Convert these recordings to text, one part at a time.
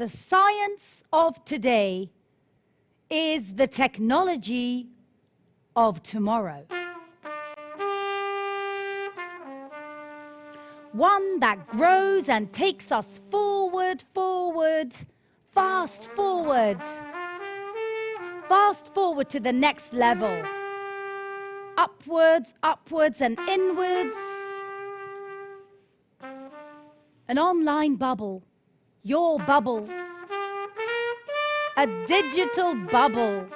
the science of today is the technology of tomorrow. One that grows and takes us forward, forward, fast forward. Fast forward to the next level. Upwards, upwards and inwards. An online bubble, your bubble. A digital bubble.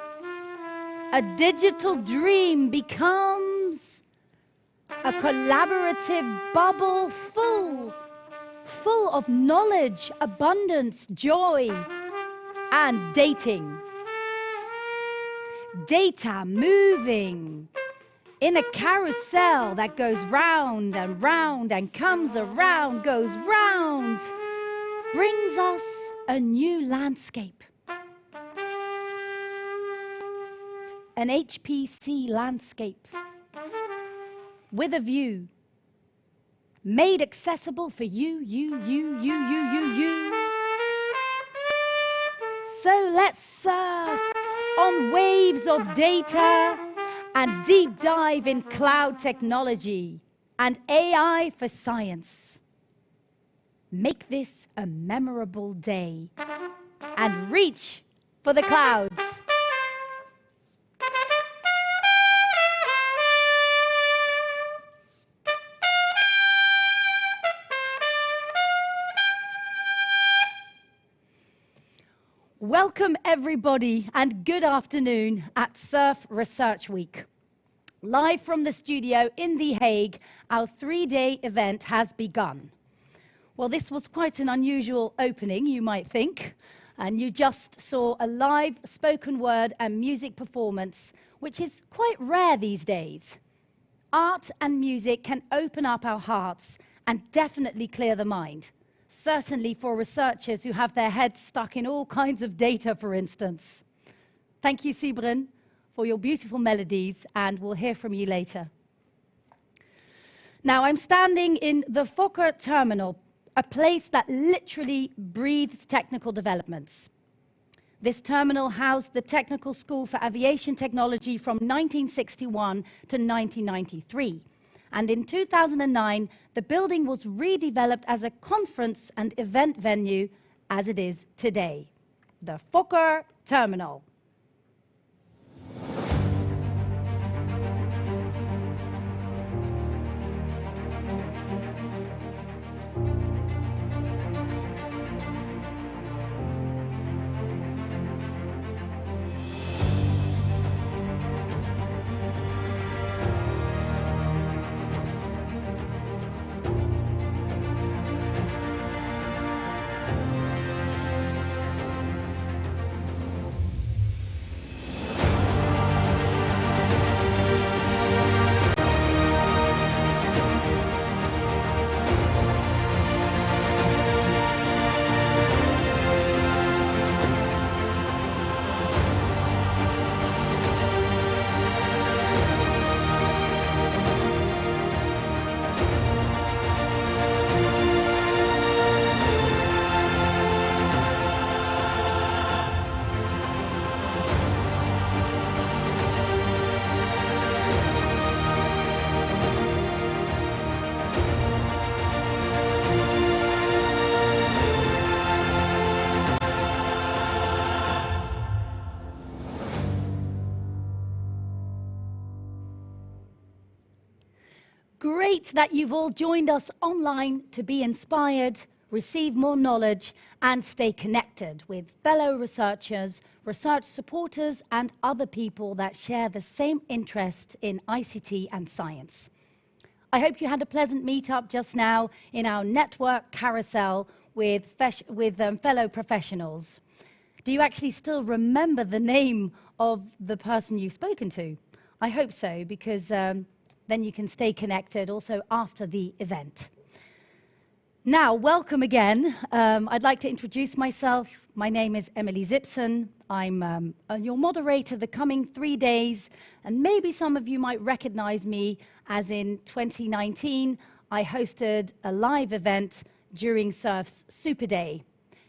A digital dream becomes a collaborative bubble full, full of knowledge, abundance, joy, and dating. Data moving in a carousel that goes round and round and comes around, goes round, brings us a new landscape. An HPC landscape with a view made accessible for you, you, you, you, you, you, you. So let's surf on waves of data and deep dive in cloud technology and AI for science. Make this a memorable day and reach for the clouds. Welcome, everybody, and good afternoon at Surf Research Week. Live from the studio in The Hague, our three-day event has begun. Well, this was quite an unusual opening, you might think, and you just saw a live spoken word and music performance, which is quite rare these days. Art and music can open up our hearts and definitely clear the mind certainly for researchers who have their heads stuck in all kinds of data, for instance. Thank you, Sybren, for your beautiful melodies, and we'll hear from you later. Now, I'm standing in the Fokker terminal, a place that literally breathes technical developments. This terminal housed the Technical School for Aviation Technology from 1961 to 1993 and in 2009, the building was redeveloped as a conference and event venue as it is today, the Fokker Terminal. Great that you've all joined us online to be inspired, receive more knowledge, and stay connected with fellow researchers, research supporters, and other people that share the same interests in ICT and science. I hope you had a pleasant meetup just now in our network carousel with, with um, fellow professionals. Do you actually still remember the name of the person you've spoken to? I hope so, because um, then you can stay connected also after the event. Now, welcome again. Um, I'd like to introduce myself. My name is Emily Zipson. I'm um, your moderator the coming three days, and maybe some of you might recognize me as in 2019, I hosted a live event during Surf's Super Day.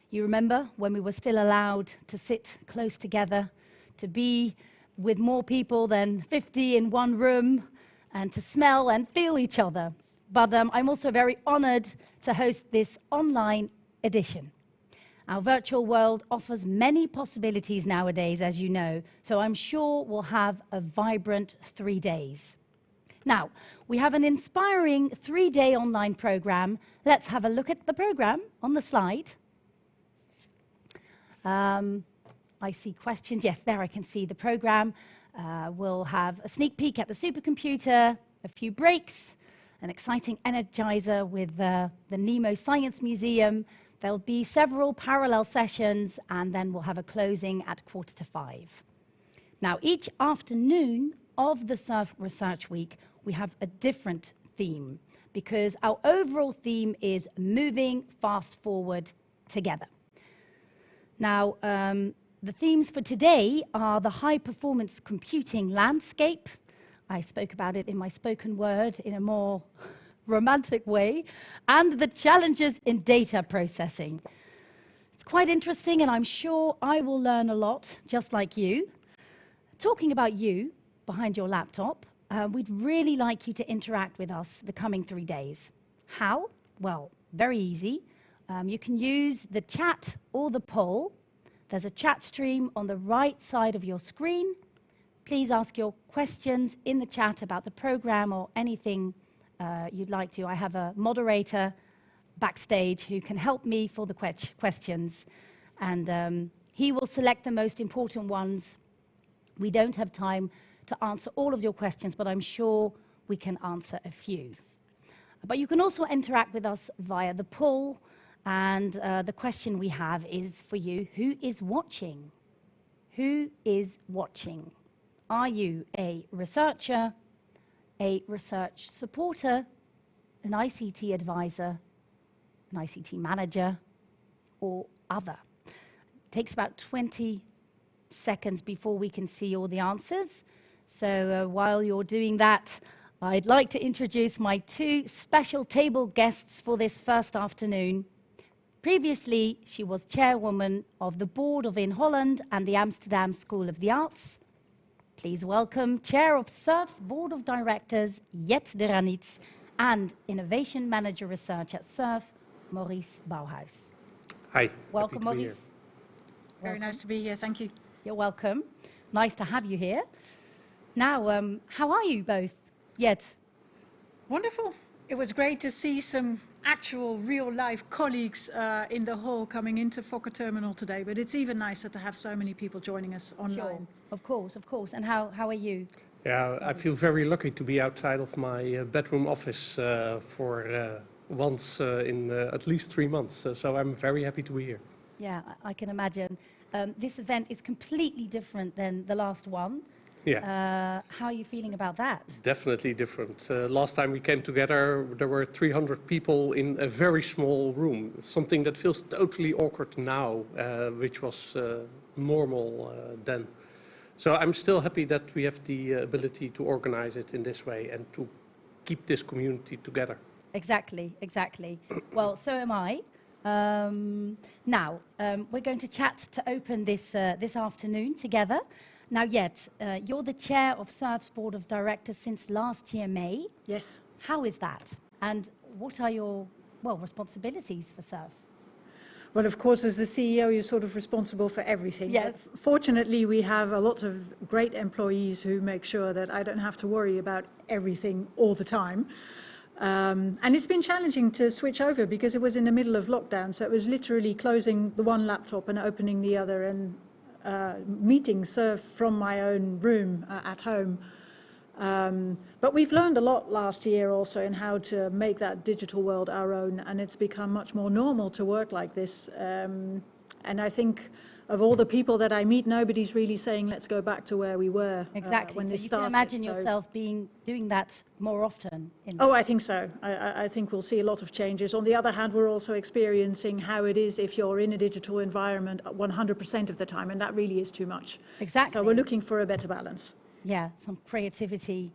You remember when we were still allowed to sit close together, to be with more people than 50 in one room, and to smell and feel each other. But um, I'm also very honored to host this online edition. Our virtual world offers many possibilities nowadays, as you know, so I'm sure we'll have a vibrant three days. Now, we have an inspiring three-day online program. Let's have a look at the program on the slide. Um, I see questions. Yes, there I can see the program. Uh, we'll have a sneak peek at the supercomputer, a few breaks, an exciting energizer with uh, the Nemo Science Museum, There'll be several parallel sessions, and then we'll have a closing at quarter to five. Now, each afternoon of the SURF Research Week, we have a different theme because our overall theme is moving fast forward together. Now, um, the themes for today are the high performance computing landscape. I spoke about it in my spoken word in a more romantic way, and the challenges in data processing. It's quite interesting, and I'm sure I will learn a lot, just like you. Talking about you behind your laptop, uh, we'd really like you to interact with us the coming three days. How? Well, very easy. Um, you can use the chat or the poll. There's a chat stream on the right side of your screen. Please ask your questions in the chat about the program or anything uh, you'd like to, I have a moderator backstage who can help me for the que questions. And um, he will select the most important ones. We don't have time to answer all of your questions, but I'm sure we can answer a few. But you can also interact with us via the poll. And uh, the question we have is for you, who is watching? Who is watching? Are you a researcher, a research supporter, an ICT advisor, an ICT manager, or other. It takes about 20 seconds before we can see all the answers. So uh, while you're doing that, I'd like to introduce my two special table guests for this first afternoon. Previously, she was chairwoman of the board of Inholland and the Amsterdam School of the Arts. Please welcome Chair of SURF's Board of Directors, Jet de Ranitz, and Innovation Manager Research at SURF, Maurice Bouwhuis. Hi. Welcome, Maurice. Very welcome. nice to be here. Thank you. You're welcome. Nice to have you here. Now, um, how are you both? Jet? Wonderful. It was great to see some actual real life colleagues uh, in the hall coming into Fokker Terminal today, but it's even nicer to have so many people joining us online. Sure. Of course, of course. And how, how are you? Yeah, I feel very lucky to be outside of my uh, bedroom office uh, for uh, once uh, in uh, at least three months. so I'm very happy to be here. Yeah, I, I can imagine. Um, this event is completely different than the last one. Yeah. Uh, how are you feeling about that? Definitely different. Uh, last time we came together, there were 300 people in a very small room, something that feels totally awkward now, uh, which was uh, normal uh, then. So I'm still happy that we have the uh, ability to organize it in this way and to keep this community together. Exactly, exactly. well, so am I. Um, now, um, we're going to chat to open this, this afternoon together. Now, Jet, uh, you're the chair of SURF's board of directors since last year, May. Yes. How is that? And what are your, well, responsibilities for SURF? Well, of course, as the CEO, you're sort of responsible for everything. Yes. But fortunately, we have a lot of great employees who make sure that I don't have to worry about everything all the time. Um, and it's been challenging to switch over because it was in the middle of lockdown. So it was literally closing the one laptop and opening the other and uh, meetings served from my own room uh, at home. Um, but we've learned a lot last year also in how to make that digital world our own, and it's become much more normal to work like this. Um, and I think of all the people that I meet, nobody's really saying, let's go back to where we were uh, exactly. Uh, when so you started. can imagine so yourself being doing that more often. oh, I think so. I, I, think we'll see a lot of changes. On the other hand, we're also experiencing how it is if you're in a digital environment 100% of the time, and that really is too much. Exactly. So we're looking for a better balance. Yeah, some creativity,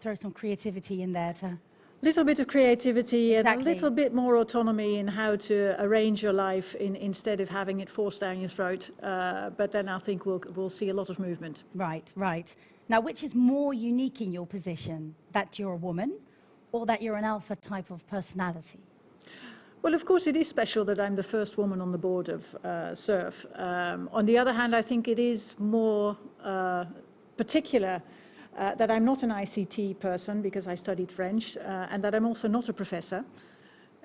throw some creativity in there to little bit of creativity and a little bit more autonomy in how to arrange your life in, instead of having it forced down your throat. Uh, but then I think we'll, we'll see a lot of movement. Right, right. Now, which is more unique in your position? That you're a woman or that you're an alpha type of personality? Well, of course, it is special that I'm the first woman on the board of uh, SURF. Um, on the other hand, I think it is more uh, particular uh, that I'm not an ICT person because I studied French uh, and that I'm also not a professor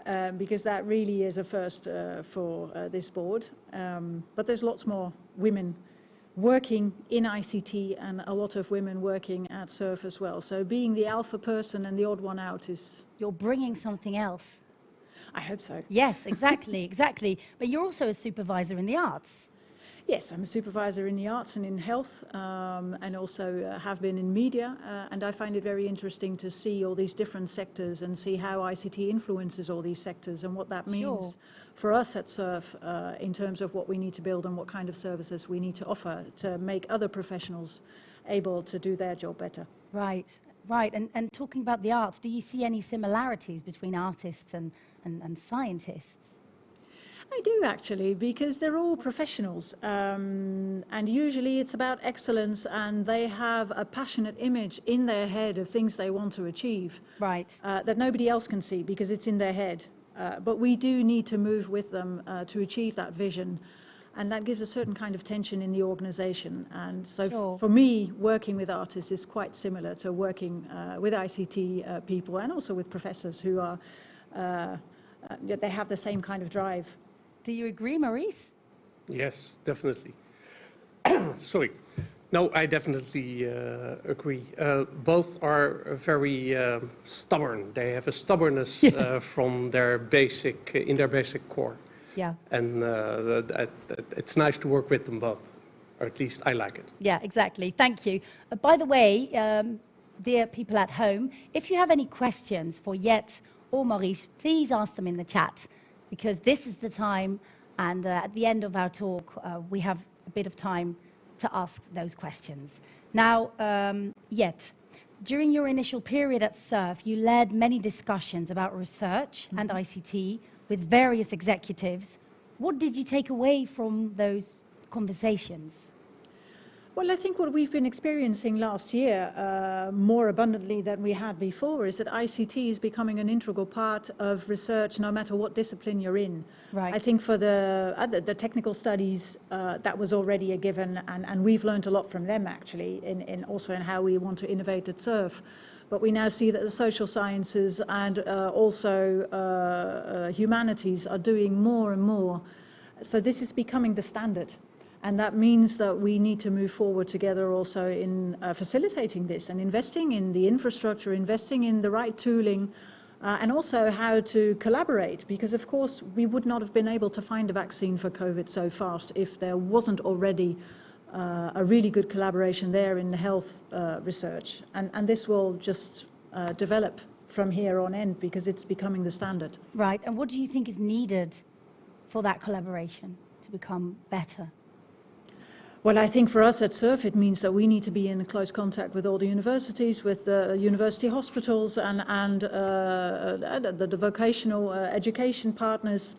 um, because that really is a first uh, for uh, this board. Um, but there's lots more women working in ICT and a lot of women working at SURF as well. So being the alpha person and the odd one out is, You're bringing something else. I hope so. Yes, exactly, exactly. But you're also a supervisor in the arts. Yes, I'm a supervisor in the arts and in health, um, and also uh, have been in media. Uh, and I find it very interesting to see all these different sectors and see how ICT influences all these sectors and what that means Sure. for us at SURF uh, in terms of what we need to build and what kind of services we need to offer to make other professionals able to do their job better. Right, right. And, and talking about the arts, do you see any similarities between artists and, and, and scientists? I do actually, because they're all professionals, um, and usually it's about excellence, and they have a passionate image in their head of things they want to achieve Right. uh, that nobody else can see because it's in their head. Uh, but we do need to move with them uh, to achieve that vision, and that gives a certain kind of tension in the organisation. And so, Sure. for me, working with artists is quite similar to working uh, with ICT uh, people and also with professors who are, uh, uh, they have the same kind of drive. Do you agree, Maurice? Yes, definitely. Sorry. No, I definitely uh, agree. Uh, both are very um stubborn. They have a stubbornness uh, Yes. from their basic, in their basic core. Yeah. And uh, that, that- it's nice to work with them both, or at least I like it. Yeah, exactly. Thank you. Uh, by the way, um, dear people at home, if you have any questions for Jet or Maurice, please ask them in the chat because this is the time, and uh, at the end of our talk, uh, we have a bit of time to ask those questions. Now, um, Jet, during your initial period at SURF, you led many discussions about research and ICT with various executives. What did you take away from those conversations? Well, I think what we've been experiencing last year uh, more abundantly than we had before is that ICT is becoming an integral part of research no matter what discipline you're in. Right. I think for the, uh, the, technical studies, uh, that was already a given, and, and we've learned a lot from them actually, in, in also in how we want to innovate at SURF. But we now see that the social sciences and uh, also uh, uh, humanities are doing more and more. So this is becoming the standard. And that means that we need to move forward together also in uh, facilitating this and investing in the infrastructure, investing in the right tooling, uh, and also how to collaborate. Because, of course, we would not have been able to find a vaccine for COVID so fast if there wasn't already uh, a really good collaboration there in the health uh, research. And, and this will just uh, develop from here on end because it's becoming the standard. Right, and what do you think is needed for that collaboration to become better? Well, I think for us at SURF, it means that we need to be in close contact with all the universities, with the university hospitals and, and uh, the, the vocational uh, education partners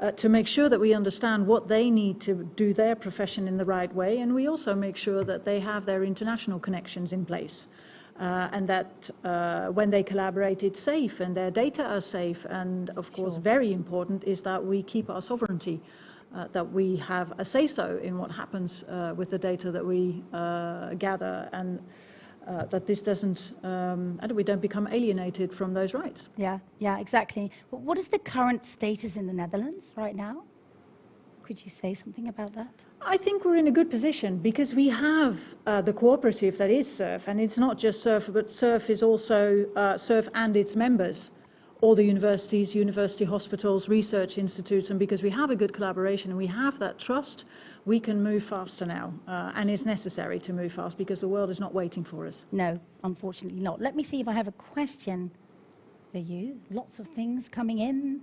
uh, to make sure that we understand what they need to do their profession in the right way. And we also make sure that they have their international connections in place. Uh, and that uh, when they collaborate, it's safe and their data are safe. And of course, Sure. very important is that we keep our sovereignty uh, that we have a say-so in what happens uh, with the data that we uh, gather and uh, that this doesn't, um, and we don't become alienated from those rights. Yeah, yeah, exactly. Wh- What is the current status in the Netherlands right now? Could you say something about that? I think we're in a good position because we have uh, the cooperative that is SURF, and it's not just SURF, but SURF is also uh, SURF and its members, all the universities, university hospitals, research institutes, and because we have a good collaboration and we have that trust, we can move faster now, uh, and it's necessary to move fast because the world is not waiting for us. No, unfortunately not. Let me see if I have a question for you. Lots of things coming in.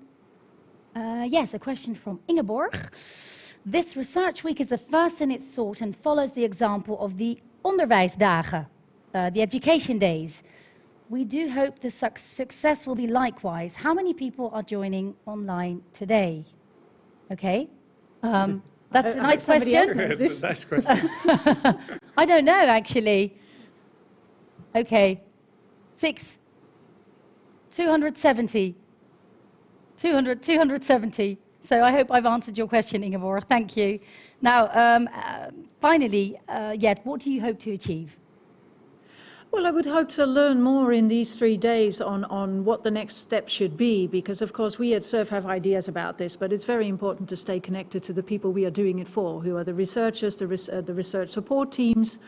Uh, yes, a question from Ingeborg. This research week is the first in its sort and follows the example of the onderwijsdagen, uh, the education days. We do hope the suc success will be likewise. How many people are joining online today? Okay. Um, that's a I- I nice bet somebody else question. knows. It's a nice question. I don't know, actually. Okay. Six. 270. 200, 270. So I hope I've answered your question, Ingeborg. Thank you. Now, um, uh, finally, uh, Jet, what do you hope to achieve? Well, I would hope to learn more in these three days on, on what the next step should be, because of course we at SURF have ideas about this, but it's very important to stay connected to the people we are doing it for, who are the researchers, the, res- uh, the research support teams.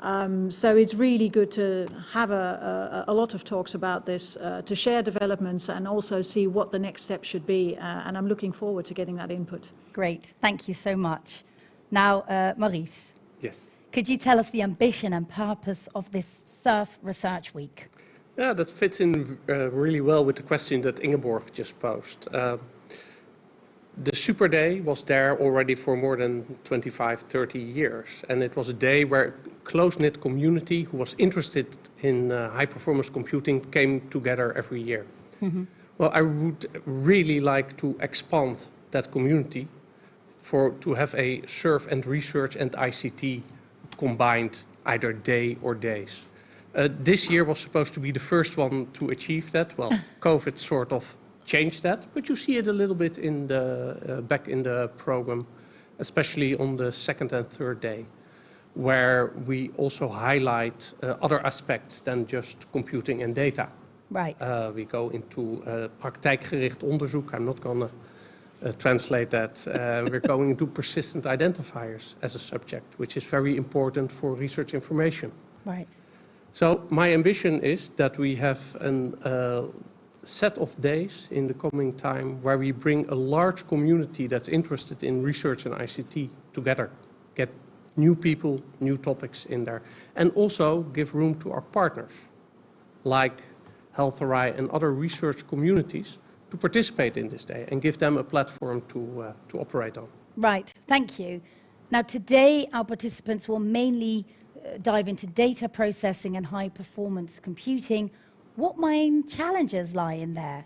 Um, so it's really good to have a, a, a lot of talks about this, uh, to share developments and also see what the next step should be. Uh, and I'm looking forward to getting that input. Great. Thank you so much. Now, uh, Maurice, Yes. Could you tell us the ambition and purpose of this SURF Research Week? Yeah, that fits in uh, really well with the question that Ingeborg just posed. Uh, the Super Day was there already for more than 25, 30 years. And it was a day where a close-knit community who was interested in uh, high-performance computing came together every year. Well, I would really like to expand that community for to have a surf and research and ICT combined either day or days. Uh, this year was supposed to be the first one to achieve that. Well, COVID sort of changed that, but you see it a little bit in the uh, back in the program, especially on the second and third day, where we also highlight uh, other aspects than just computing and data. Right. Uh, we go into uh, praktijkgericht onderzoek. I'm not going to translate that. Uh, we're going into persistent identifiers as a subject, which is very important for research information. Right. So my ambition is that we have a uh, set of days in the coming time where we bring a large community that's interested in research and ICT together, get new people, new topics in there, and also give room to our partners, like HealthRI and other research communities, to participate in this day and give them a platform to, uh, to operate on. Right, thank you. Now, today, our participants will mainly uh, dive into data processing and high performance computing. What main challenges lie in there?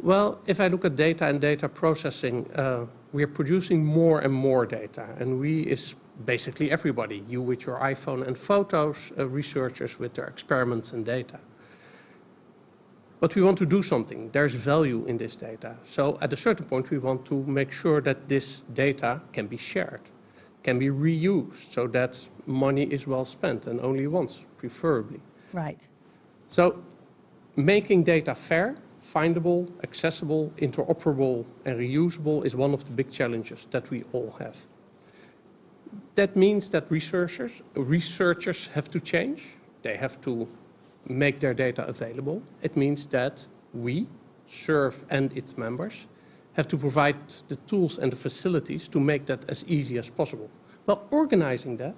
Well, if I look at data and data processing, uh, we are producing more and more data. And we is basically everybody, you with your iPhone and photos, uh, researchers with their experiments and data. But we want to do something. There's value in this data. So at a certain point, we want to make sure that this data can be shared, can be reused, so that money is well spent and only once, preferably. Right, So making data fair, findable, accessible, interoperable, and reusable is one of the big challenges that we all have. That means that researchers, researchers have to change. They have to make their data available. It means that we, SURF and its members, have to provide the tools and the facilities to make that as easy as possible. Well, organizing that,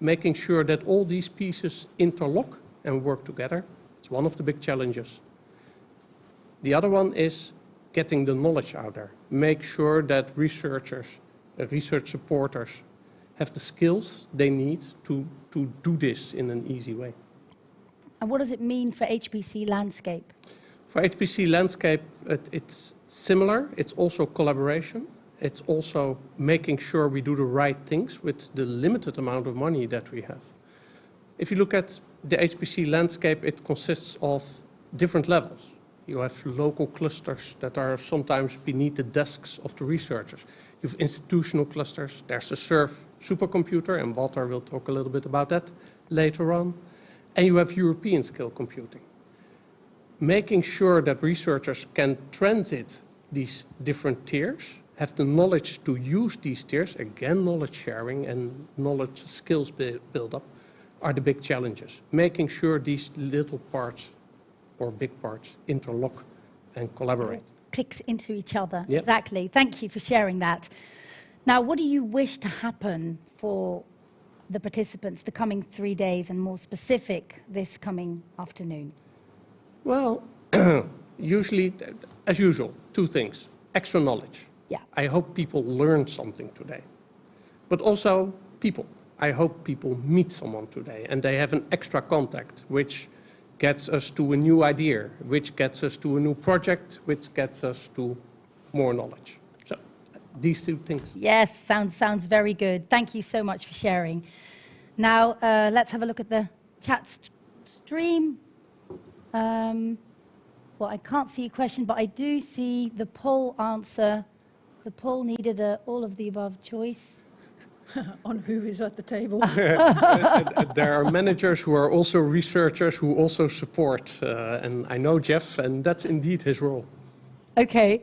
making sure that all these pieces interlock and work together, it's one of the big challenges. The other one is getting the knowledge out there. Make sure that researchers, uh, research supporters have the skills they need to, to do this in an easy way. And what does it mean for HPC landscape? For HPC landscape, it, it's similar. It's also collaboration. It's also making sure we do the right things with the limited amount of money that we have. If you look at the HPC landscape, it consists of different levels. You have local clusters that are sometimes beneath the desks of the researchers. You have institutional clusters. There's a SURF supercomputer, and Walter will talk a little bit about that later on. And you have European scale computing making sure that researchers can transit these different tiers, have the knowledge to use these tiers, again, knowledge sharing and knowledge skills build up, are the big challenges. Making sure these little parts or big parts interlock and collaborate. Clicks into each other. Yep. Exactly. Thank you for sharing that. Now, what do you wish to happen for the participants the coming three days and more specific this coming afternoon? Well, usually, as usual, two things. Extra knowledge. Yeah. I hope people learn something today. But also people. I hope people meet someone today and they have an extra contact, which gets us to a new idea, which gets us to a new project, which gets us to more knowledge. So these two things. Yes, sounds, sounds very good. Thank you so much for sharing. Now, uh, let's have a look at the chat st- stream. Um, well, I can't see a question, but I do see the poll answer. The poll needed a all of the above choice. on who is at the table. Uh, There are managers who are also researchers who also support, uh, and I know Jeff, and that's indeed his role. Okay,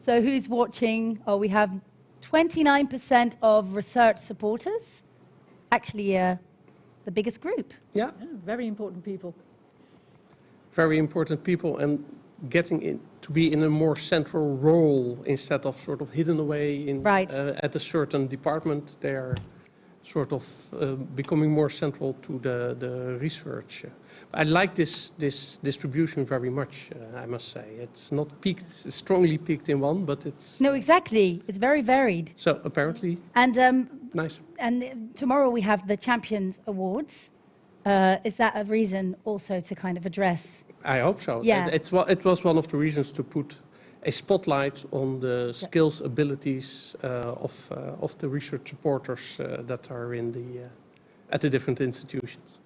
so who's watching? Oh, we have 29% of research supporters. Actually, uh, the biggest group. Yeah, Yeah, Very important people. very important people, and getting in, to be in a more central role instead of sort of hidden away in Right. uh, at a certain department. They are sort of uh, becoming more central to the the research. I like this this distribution very much. Uh, I must say, it's not peaked strongly peaked in one, but it's No, exactly. It's very varied. so apparently And um, nice. and tomorrow we have the Champions Awards. Uh, is that a reason also to kind of address? I hope so. Yeah. It, it's, it was one of the reasons to put a spotlight on the skills, abilities uh, of, uh, of the research supporters uh, that are in the, uh, at the different institutions.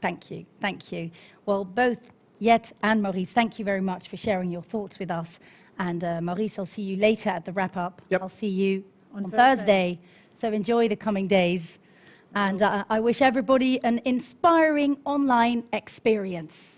Thank you, thank you. Well, both Jet and Maurice, thank you very much for sharing your thoughts with us. And uh, Maurice, I'll see you later at the wrap up. Yep. I'll see you On on, Thursday. Thursday. So enjoy the coming days. And uh, I wish everybody an inspiring online experience.